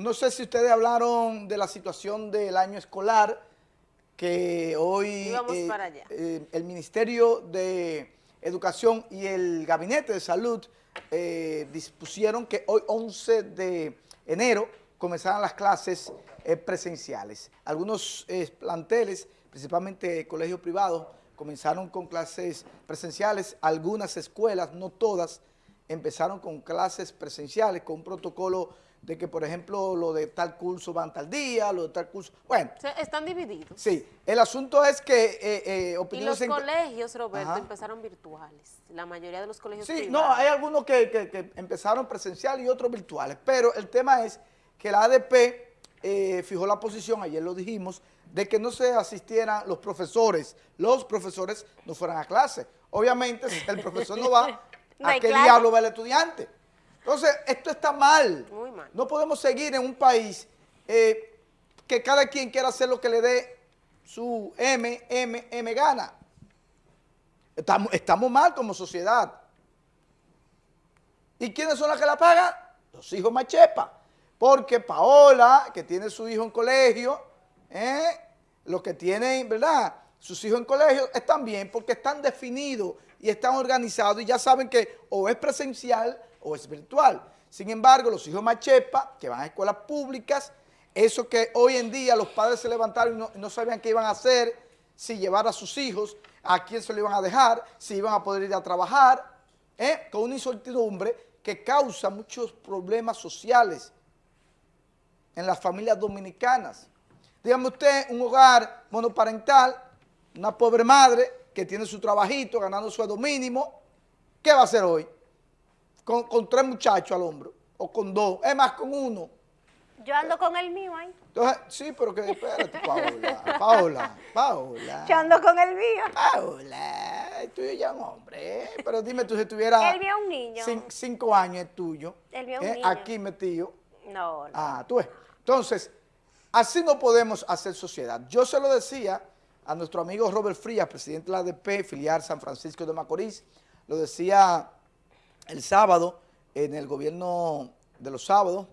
no sé si ustedes hablaron de la situación del año escolar, que hoy eh, eh, el Ministerio de Educación y el Gabinete de Salud eh, dispusieron que hoy 11 de enero comenzaran las clases presenciales. Algunos planteles, principalmente colegios privados, comenzaron con clases presenciales, algunas escuelas, no todas, empezaron con clases presenciales, con un protocolo de que, por ejemplo, lo de tal curso van tal día, lo de tal curso... Bueno. están divididos. Sí. El asunto es que eh, eh Y los colegios, Roberto, empezaron virtuales. La mayoría de los colegios Sí, no, hay algunos que, empezaron presencial y otros virtuales. Pero el tema es que la ADP eh, fijó la posición, ayer lo dijimos, de que no se asistieran los profesores, los profesores no fueran a clase. Obviamente, si el profesor no va, ¿a qué diablo va el estudiante? Entonces, esto está mal. Muy mal. No podemos seguir en un país eh, que cada quien quiera hacer lo que le dé su M, M, M gana. Estamos, estamos mal como sociedad. ¿Y quiénes son las que la pagan? Los hijos machepa. Porque Paola, que tiene su hijo en colegio, ¿eh? los que tienen, ¿verdad?, sus hijos en colegio, están bien porque están definidos y están organizados y ya saben que o es presencial o es virtual. Sin embargo, los hijos machepa, que van a escuelas públicas, eso que hoy en día los padres se levantaron y no, sabían qué iban a hacer, si llevar a sus hijos, a quién se lo iban a dejar, si iban a poder ir a trabajar, ¿eh? con una incertidumbre que causa muchos problemas sociales en las familias dominicanas. Dígame usted, un hogar monoparental, una pobre madre que tiene su trabajito, ganando sueldo mínimo, ¿qué va a hacer hoy? con, tres muchachos al hombro, o con dos, es más, con uno. Yo ando con el mío ahí. Entonces, sí, pero que espérate, Paola, Paola, Paola. Yo ando con el mío. Paola, el tuyo ya es un hombre, ¿eh? pero dime tú si tuviera... El mío es un niño. cinco años es tuyo. El mío es un ¿eh? niño. Aquí metido. No, no. Ah, tú ves. Entonces, así no podemos hacer sociedad. Yo se lo decía a nuestro amigo Robert Frías, presidente de la ADP, filial San Francisco de Macorís, lo decía el sábado en el gobierno de los sábados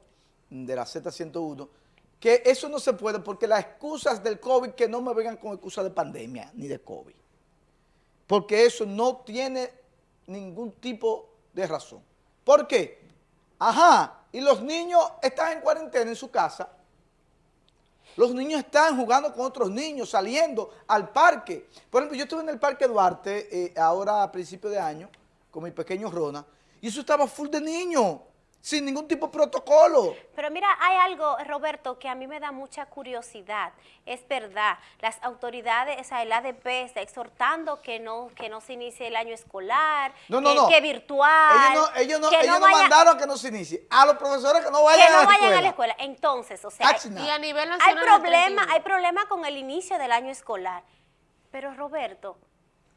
de la Z101, que eso no se puede porque las excusas del COVID, que no me vengan con excusas de pandemia ni de COVID, porque eso no tiene ningún tipo de razón. ¿Por qué? Ajá, y los niños están en cuarentena en su casa, los niños están jugando con otros niños, saliendo al parque. Por ejemplo, yo estuve en el Parque Duarte eh, ahora a principio de año con mi pequeño Rona, y eso estaba full de niños, sin ningún tipo de protocolo. Pero mira, hay algo, Roberto, que a mí me da mucha curiosidad. Es verdad, las autoridades, o sea, el ADP está exhortando que no, que no se inicie el año escolar, no, no, no. que virtual. Ellos no, ellos no, ellos no mandaron que no se inicie. A los profesores que no vayan, que no a, la vayan a la escuela. Entonces, o sea, y a nivel hay problema, hay problema con el inicio del año escolar. Pero Roberto,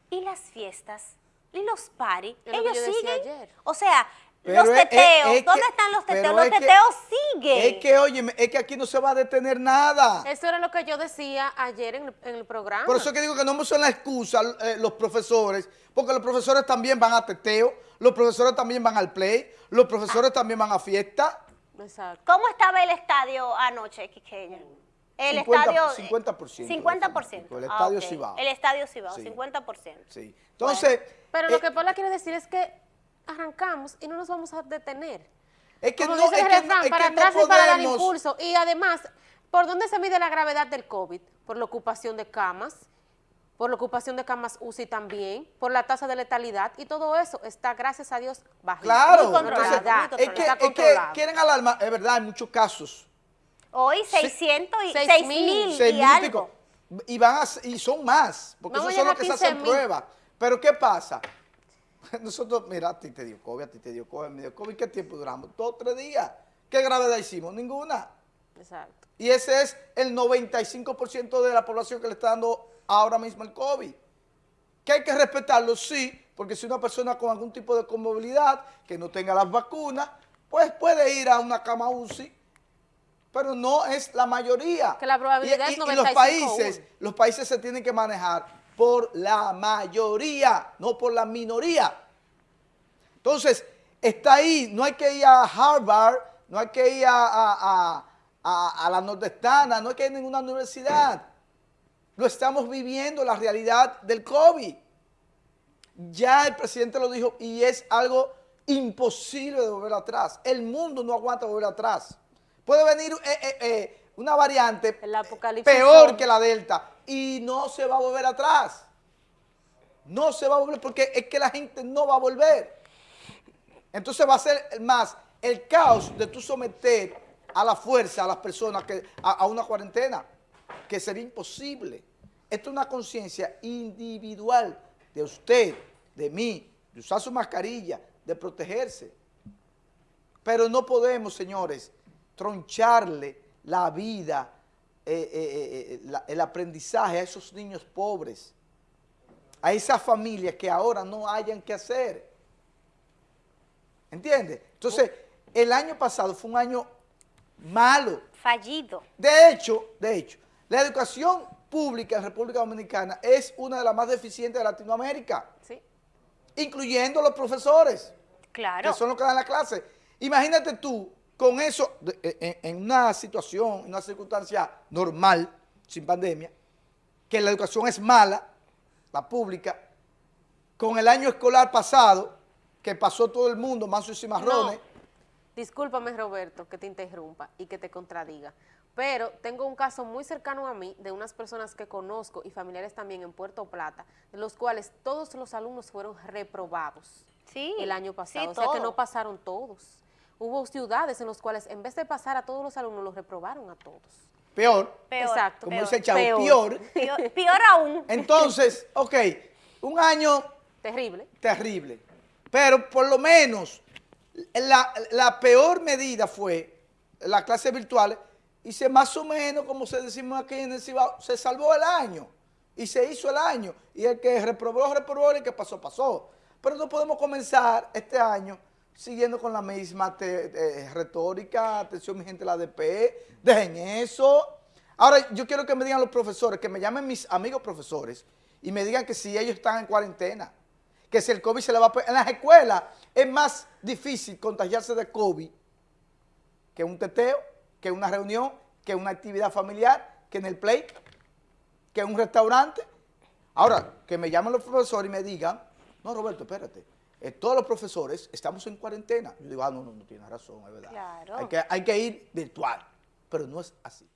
¿y las fiestas? ¿Y los paris? Ellos siguen. O sea, los teteos, ¿dónde están los teteos? Los teteos siguen. Es que, oye, es que aquí no se va a detener nada. Eso era lo que yo decía ayer en, el programa. Por eso es que digo que no me son la excusa eh, los profesores, porque los profesores también van a teteo, los profesores también van al play, los profesores también van a fiesta. Exacto. ¿Cómo estaba el estadio anoche, Quiqueña? El 50, estadio... 50%. 50%. El estadio sí va. El estadio Cibao, sí. 50%. Sí. Entonces... Pero lo eh, que Paula quiere decir es que arrancamos y no nos vamos a detener. Es que no, es que, para atrás y para dar impulso. Y además, ¿por dónde se mide la gravedad del COVID? Por la ocupación de camas, por la ocupación de camas UCI también, por la tasa de letalidad y todo eso está, gracias a Dios, bajo. Claro, muy es, que, es que quieren alarmar, es verdad, hay muchos casos Hoy 600 y 6 mil y, algo. Y, van y son más, porque eso son los que se hacen pruebas. Pero ¿qué pasa? Nosotros, mira, a ti te dio COVID, a ti te dio COVID, me dio COVID. ¿Qué tiempo duramos? Dos, tres días. ¿Qué gravedad hicimos? Ninguna. Exacto. Y ese es el 95% de la población que le está dando ahora mismo el COVID. ¿Que hay que respetarlo? Sí, porque si una persona con algún tipo de comorbilidad, que no tenga las vacunas, pues puede ir a una cama UCI pero no es la mayoría. Que la probabilidad es 95 y los países, los países se tienen que manejar por la mayoría, no por la minoría. Entonces, está ahí, no hay que ir a Harvard, no hay que ir a, a, a la nordestana, no es que hay ninguna universidad. Lo estamos viviendo, la realidad del COVID. Ya el presidente lo dijo y es algo imposible de volver atrás. El mundo no aguanta volver atrás. Puede venir eh, eh, eh, una variante peor que la Delta y no se va a volver atrás. No se va a volver porque es que la gente no va a volver. Entonces va a ser más el caos de tú someter a la fuerza a las personas que, a, una cuarentena, que sería imposible. Esto es una conciencia individual de usted, de mí, de usar su mascarilla, de protegerse. Pero no podemos, señores, troncharle la vida, eh, eh, eh, el aprendizaje a esos niños pobres, a esas familias que ahora no hayan que hacer. ¿Entiendes? Entonces, el año pasado fue un año malo. Fallido. De hecho, de hecho, la educación pública en República Dominicana es una de las más deficientes de Latinoamérica. Sí. Incluyendo los profesores. Claro. Que son los que dan la clase. Imagínate tú, con eso, en, una situación, en una circunstancia normal, sin pandemia, que la educación es mala, la pública, con el año escolar pasado, que pasó todo el mundo, mansos y marrones. Discúlpame, Roberto, que te interrumpa y que te contradiga, pero tengo un caso muy cercano a mí de unas personas que conozco y familiares también en Puerto Plata, de los cuales todos los alumnos fueron reprobados sí, el año pasado, o sea que no pasaron todos. Hubo ciudades en las cuales en vez de pasar a todos los alumnos, los reprobaron a todos. Peor. peor Exacto. Como dice chavo, peor. Peor, peor aún. Entonces, ok, un año... Terrible. Terrible. Pero por lo menos la, peor medida fue la clase virtual y se más o menos, como se decimos aquí en el Cibao, se salvó el año y se hizo el año. Y el que reprobó, reprobó, y el que pasó, pasó. Pero no podemos comenzar este año siguiendo con la misma retórica, atención mi gente la DP, dejen eso. Ahora, yo quiero que me digan los profesores, que me llamen mis amigos profesores y me digan que si ellos están en cuarentena, que si el COVID se le va a... En las escuelas es más difícil contagiarse de COVID que un teteo, que una reunión, que una actividad familiar, que en el play, que en un restaurante. Ahora, que me llamen los profesores y me digan, no, Roberto, espérate, eh, todos los profesores estamos en cuarentena. Yo digo, ah, no, no, no tienes razón, es verdad. Hay, que, hay que ir virtual, pero no es así.